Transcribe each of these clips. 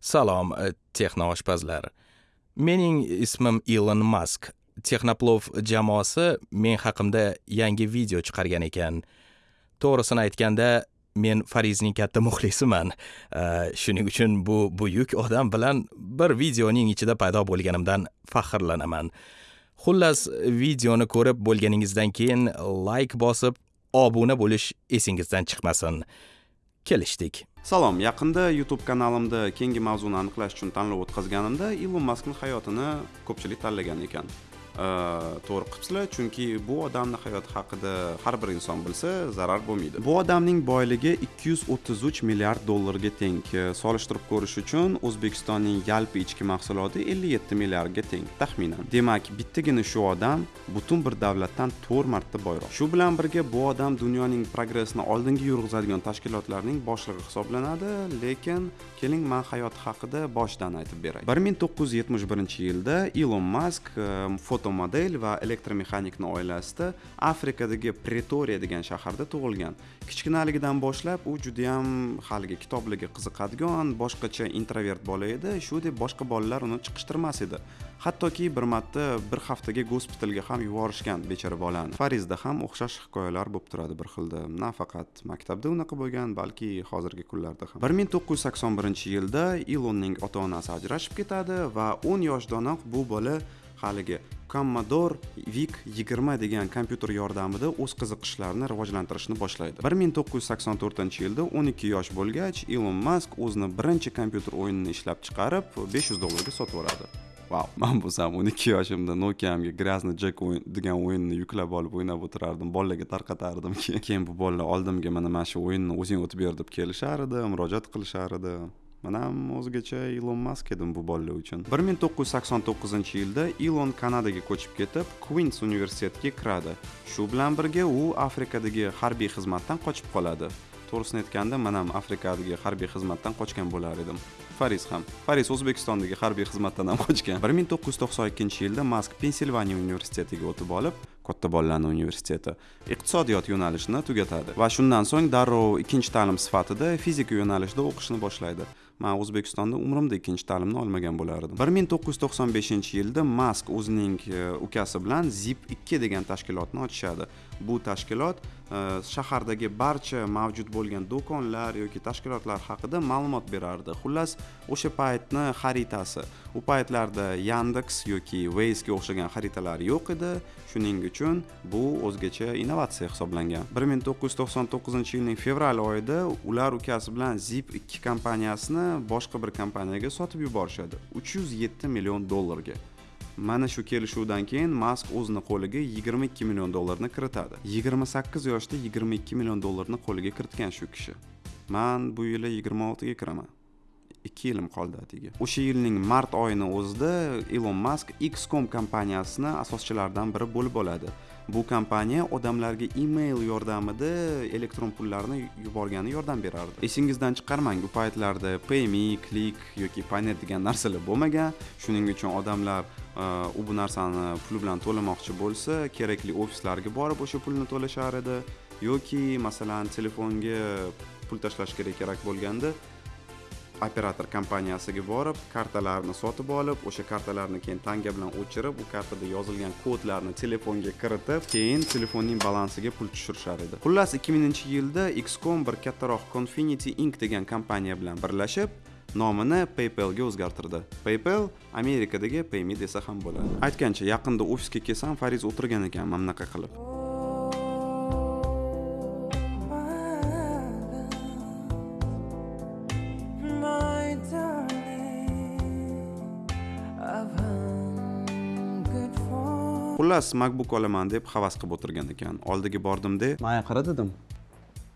Salom, e. Mening ismim Elon Musk. Texnoplov jamoasi men haqimda yangi video chiqargan ekan. To'g'risini aytganda, men Farizning katta muxlisiman. Eh, shuning uchun bu buyuk odam bilan bir videoning ichida paydo bo'lganimdan faxrlanaman. Xullas, videoni ko'rib bo'lganingizdan keyin like bosib, obuna bo'lish esingizdan chiqmasin. Kelishdik. Salom, yaqinda YouTube kanalimda keyingi mavzuni aniqlash uchun tanlov o'tkazganimda Ilon Maskning hayotini ko'pchilik tanlagan ekan. Э, to'g'ri qilibsizlar chunki bu odamni hayoti haqida har bir inson bilsa zarar bo'lmaydi. Bu odamning boyligi 233 milliard dollarga teng. Solishtirib ko'rish uchun o'zbekistonning yalpi ichki mahsuloti 57 milliardga teng taxminan. Demak bittagina shu odam butun bir davlatdan 4 marta boyroq. Shu bilan birga bu odam dunyoning progressini oldinga yurg'izadigan tashkilotlarning boshlig'i hisoblanadi lekin keling man hayoti haqida boshidan aytib beray. 1971 yilda ilon mask e, foto avtomodel va elektromexanikni oilasida afrikadagi pretoriya degan shaharda tug'ilgan. Kichkinaligidan boshlab u judayam haligi kitoblarga qiziqadigan boshqacha introvert bola edi. Shu deb boshqa bolalar uni chiqishtirmas edi. Hattoki bir marta bir haftaga gospitalga ham yuborishgan bechora bolani. Farizda ham o'xshash hikoyalar bo'lib turadi bir xilda. Nafaqat maktabda unaqa bo'lgan balki hozirgi kunlarda ham. Bir ming to'qqiz yuz sakson birinchi yilda ilonning ota onasi ajrashib ketadi va o'n yoshdanoq bu bola haligi commodore vic 20 degan kompyuter yordamida o'z qiziqishlarini rivojlantirishni boshlaydi. 1984 yilda 12 yosh bo'lgach ilon mask o'zini birinchi kompyuter o'yinini ishlab chiqarib 500 dollarga sotib yuboradi vau man bo'lsam 12 yoshimda nokiamga грязный jack degan o'yinni yuklab olib o'ynab o'tirardim bolalarga tarqatardim. Keyin bu bolalar oldimga mana mana shu o'yinni o'zing o'tib ber deb kelishar edi murojaat qilishar edi manam o'zgacha ilon mask edim bu bolalar uchun. Bir ming to'qqiz yuz sakson to'qqizinchi yilda ilon kanadaga ko'chib ketib kvins universitetiga kiradi. Shu bilan birga u afrikadagi harbiy xizmatdan qochib qoladi. To'g'risini aytganda man ham afrikadagi harbiy xizmatdan qochgan bo'lar edim. Faris ham faris o'zbekistondagi harbiy xizmatdan ham qochgan. Bir ming to'qqiz yuz to'qson ikkinchi yilda mask pensilvaniya universitetiga o'tib olib katta bolalarni universiteti. Iqtisodiyot yo'nalishini tugatadi va shundan so'ng darrov ikkinchi ta'lim sifatida fizika yo'nalishida o'qishni boshlaydi. Man o'zbekistonda umrimda ikkinchi ta'limni olmagan bo'lar edim bir ming to'qqiz yuz to'qson beshinchi yilda mask o'zining e, ukasi bilan zip ikki degan tashkilotni ochishadi. Bu tashkilot shahardagi barcha mavjud bo'lgan do'konlar yoki tashkilotlar haqida ma'lumot berardi. Xullas o'sha paytni xaritasi u paytlarda yandex yoki waze'ga o'xshagan xaritalar yo'q edi. Shuning uchun bu o'zgacha innovatsiya hisoblangan. bir ming to'qqiz yuz to'qson to'qqizinchi yilning fevral oyida ular ukasi bilan zip ikki kompaniyasini boshqa bir kompaniyaga sotib yuborishadi. Uch yuz yetti million dollarga. Mana shu kelishuvdan keyin mask o'zini qo'liga yigirma ikki million dollarni kiritadi. Yigirma sakkiz yoshda yigirma ikki million dollarni qo'liga kiritgan shu kishi. Man bu yili 26 ga kiraman. 2 yilim qoldi atigi. O'sha yilning mart oyini o'zida ilon mask xcom kompaniyasini asoschilaridan biri bo'lib oladi. Bu kompaniya odamlarga email yordamida elektron pullarni yuborgani yordam berardi. Esingizdan chiqarmang u paytlarda payme click yoki paynet degan narsalar bo'lmagan. Shuning uchun odamlar e, u bu narsani pul bilan to'lamoqchi bo'lsa kerakli ofislarga borib o'sha pulni to'lashar edi. Yoki masalan telefonga pul tashlash kerak kerak bo'lganda operator kompaniyasiga borib kartalarni sotib olib o'sha kartalarni keyin tanga bilan o'chirib u kartada yozilgan kodlarni telefonga kiritib keyin telefonning balansiga pul tushirishar edi. Xullas ikki minginchi yilda xcom bir kattaroq confinity inc degan kompaniya bilan birlashib nomini paypalga o'zgartirdi. Paypal amerikadagi payme desa ham bo'ladi. Aytgancha yaqinda ofisga kelsam fariz o'tirgan ekan mana bunaqa qilib. Xullas macbook olaman deb havas qilib o'tirgan ekan. Oldiga bordimda manga qara dedim.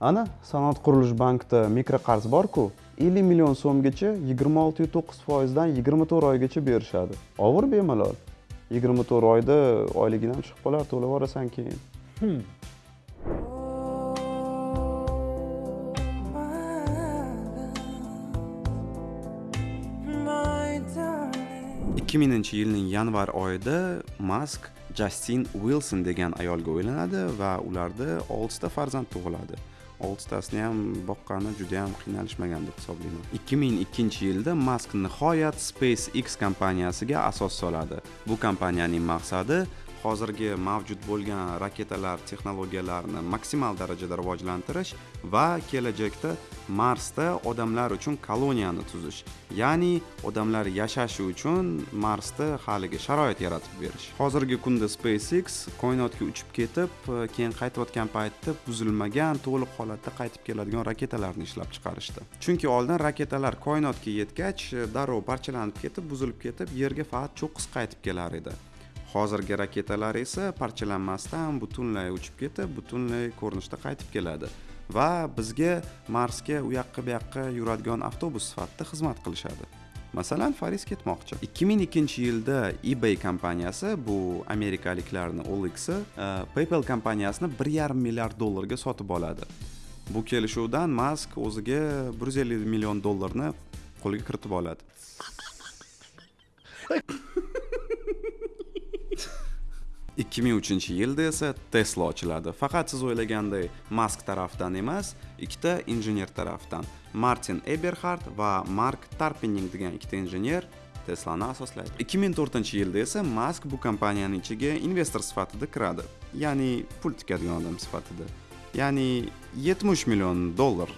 Ana sanoat qurilish bankida mikroqarz borku ellik million so'mgacha yigirma oltiyu to'qqiz foizdan yigirma to'rt oygacha berishadi. Ovur bemalol. Yigirma to'rt oyda oyliging ham chiqib qolar to'lab yuborasan keyin hmm. ikki minginchi yilning yanvar oyida mask jastin wilson degan ayolga uylanadi va ularda oltita farzand tug'iladi oltitasini ham boqqani juda yam qiynalishmagan deb hisoblayman ikki ming ikkinchi yilda mask nihoyat spacex kompaniyasiga asos soladi bu kompaniyaning maqsadi hozirgi mavjud bo'lgan raketalar texnologiyalarini maksimal darajada rivojlantirish va kelajakda marsda odamlar uchun koloniyani tuzish ya'ni odamlar yashashi uchun marsda haligi sharoit yaratib berish. Hozirgi kunda spacex koinotga uchib ketib keyin qaytayotgan paytda buzilmagan to'liq holatda qaytib keladigan raketalarni ishlab chiqarishdi. Chunki oldin raketalar koinotga yetgach darrov parchalanib ketib buzilib ketib yerga faqat cho'qqis qaytib kelar edi. Hozirgi raketalar esa parchalanmasdan butunlay uchib ketib butunlay ko'rinishda qaytib keladi va bizga marsga u yoqqa bu yoqqa yuradigan avtobus sifatida xizmat qilishadi. Masalan faris ketmoqchi. 2002 yilda ebay kompaniyasi bu amerikaliklarni olixi e, paypal kompaniyasini 1,5 milliard dollarga sotib oladi. Bu kelishuvdan mask o'ziga 150 million dollarni qo'lga kiritib oladi. 2003 yilda esa tesla ochiladi. Faqat siz o'ylaganday Musk tarafdan emas ikkita injener tarafdan. Martin eberhard va mark Tarpenning degan ikkita injener teslani asoslaydi. 2004 yilda esa Musk bu kompaniyaning ichiga investor sifatida kiradi. Ya'ni pul tikadigan odam sifatida. Ya'ni 70 million dollar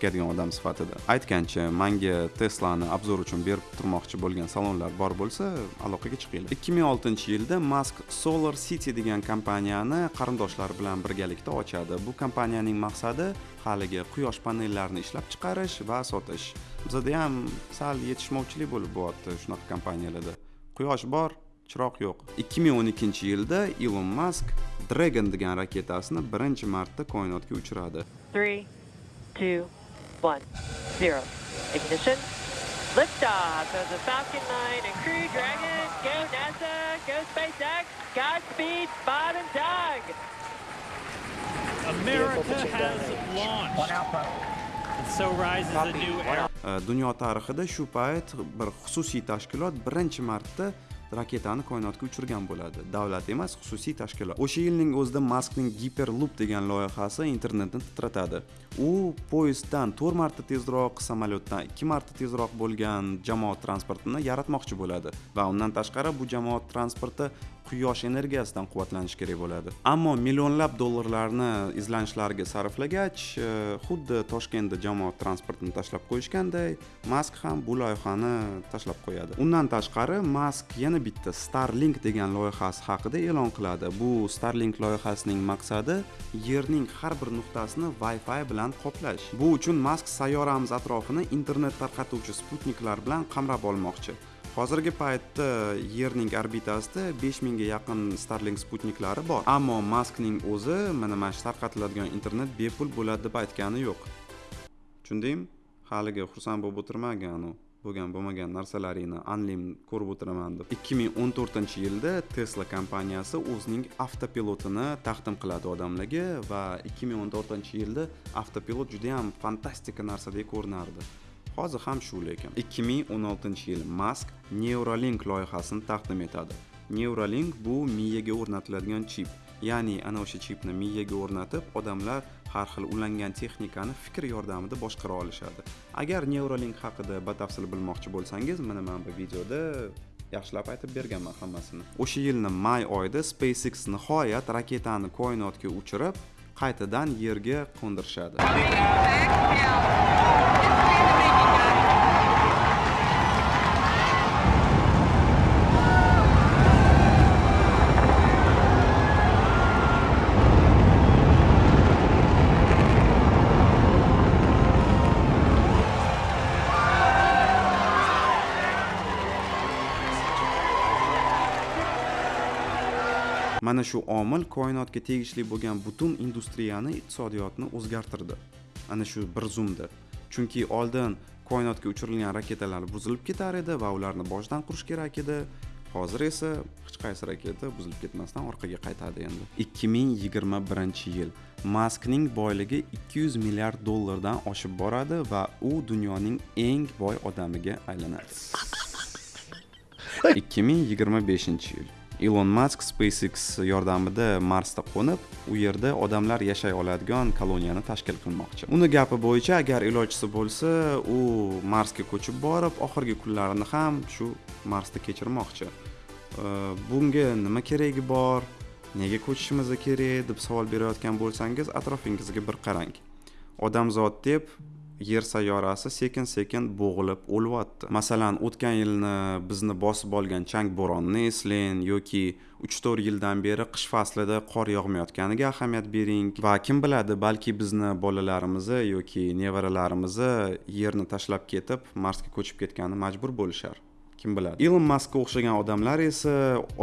tikadigan odam sifatida. Aytgancha manga teslani obzor uchun berib turmoqchi bo'lgan salonlar bor bo'lsa aloqaga chiqinglar. ikki ming oltinchi yilda mask solar city degan kompaniyani qarindoshlari bilan birgalikda ochadi. Bu kompaniyaning maqsadi haligi quyosh panellarini ishlab chiqarish va sotish. Bizada ham sal yetishmovchilik bo'lib bo'lyapti shunaqa kompaniyalarda. Quyosh bor chiroq yo'q. 2012 yilda ilon mask dragon degan raketasini birinchi marta koinotga uchiradi. 3 2 one, zero. Ignition. Liftoff of the Falcon 9 and Crew Dragon. Go NASA, go SpaceX. Godspeed, Bob and Doug. America has launched. And so rises a new era. Dunyo tarixida shu payt bir xususiy tashkilot birinchi marta raketani koinotga uchirgan bo'ladi. Davlat emas xususiy tashkilot. O'sha yilning o'zida maskning giperloop degan loyihasi internetni titratadi. U poyezddan to'rt marta tezroq samolyotdan ikki marta tezroq bo'lgan jamoat transportini yaratmoqchi bo'ladi. Va undan tashqari bu jamoat transporti quyosh energiyasidan quvvatlanish kerak bo'ladi. Ammo millionlab dollarlarni izlanishlarga sarflagach e, xuddi toshkentda jamoat transportini tashlab qo'yishganday mask ham bu loyihani tashlab qo'yadi. Undan tashqari mask yana bitta starlink degan loyihasi haqida e'lon qiladi. Bu starlink loyihasining maqsadi yerning har bir nuqtasini wi fi bilan qoplash. Bu uchun mask sayyoramiz atrofini internet tarqatuvchi sputniklar bilan qamrab olmoqchi. Hozirgi paytda yerning orbitasida besh mingga yaqin starlink sputniklari bor. Ammo maskning o'zi mana mana shu tarqatiladigan internet bepul bo'ladi deb aytgani yo'q. Tushundingmi? Haligi xursand bo'lib o'tirmagan u bo'lgan bo'lmagan narsalaringni anlim ko'rib o'tiraman deb. ikki ming o'n to'rtinchi yilda tesla kompaniyasi o'zining avtopilotini taqdim qiladi odamlarga va ikki ming o'n to'rtinchi yilda avtopilot judayam fantastika narsadek ko'rinardi. Hozir ham shu lekin 2016 yil mask neuralink loyihasini taqdim etadi. Neuralink bu miyaga o'rnatiladigan chip. Ya'ni ana o'sha chipni miyaga o'rnatib odamlar har xil ulangan texnikani fikr yordamida boshqara olishadi. Agar neuralink haqida batafsil bilmoqchi bo'lsangiz mana mana bu videoda yaxshilab aytib berganman hammasini. O'sha yilni may oyida spacex nihoyat raketani koinotga uchirib qaytadan yerga qo'ndirishadi. Mana shu omil koinotga tegishli bo'lgan butun industriyani iqtisodiyotni o'zgartirdi. Ana shu bir zumda chunki oldin koinotga uchirilgan raketalar buzilib ketar edi va ularni boshdan qurish kerak edi. Hozir esa hech qaysi raketa buzilib ketmasdan orqaga qaytadi endi. ikki ming yigirma birinchi yil maskning boyligi 200 milliard dollardan oshib boradi va u dunyoning eng boy odamiga aylanadi. 2025 yil ilon mask spacex yordamida marsda qo'nib u yerda odamlar yashay oladigan koloniyani tashkil qilmoqchi. Uni gapi bo'yicha agar ilojisi bo'lsa u marsga ko'chib borib oxirgi kunlarini ham shu marsda kechirmoqchi. Bunga nima keragi bor? Nega ko'chishimiz kerak? deb savol berayotgan bo'lsangiz atrofingizga bir qarang. Odamzod deb yer sayyorasi sekin sekin bo'g'ilib o'lyapti masalan o'tgan yilni bizni bosib olgan chang bo'ronni eslang yoki uch to'rt yildan beri qish faslida qor yog'mayotganiga ahamiyat bering. Va kim biladi balki bizni bolalarimizni yoki nevaralarimizni yerni tashlab ketib marsga ko'chib ketgani majbur bo'lishar. Kim biladi? Ilon maskka o'xshagan odamlar esa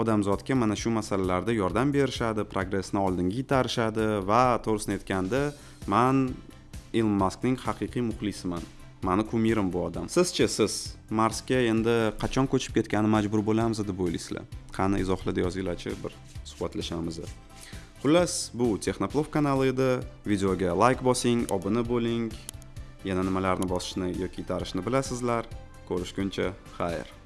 odamzodga mana shu masalalarda yordam berishadi progressni oldinga itarishadi va to'g'risini aytganda man ilon maskning haqiqiy muxlisiman. Mani kumirim bu odam. Sizchi siz marsga endi qachon ko'chib ketgani majbur bo'lamiz deb o'ylaysizlar. Qani izohlarda yozinglarchi bir suhbatlashamiz. Xullas bu texnoplov kanali edi. Videoga layk bosing obuna bo'ling. Yana nimalarni bosishni yoki itarishni bilasizlar? Ko'rishguncha xayr.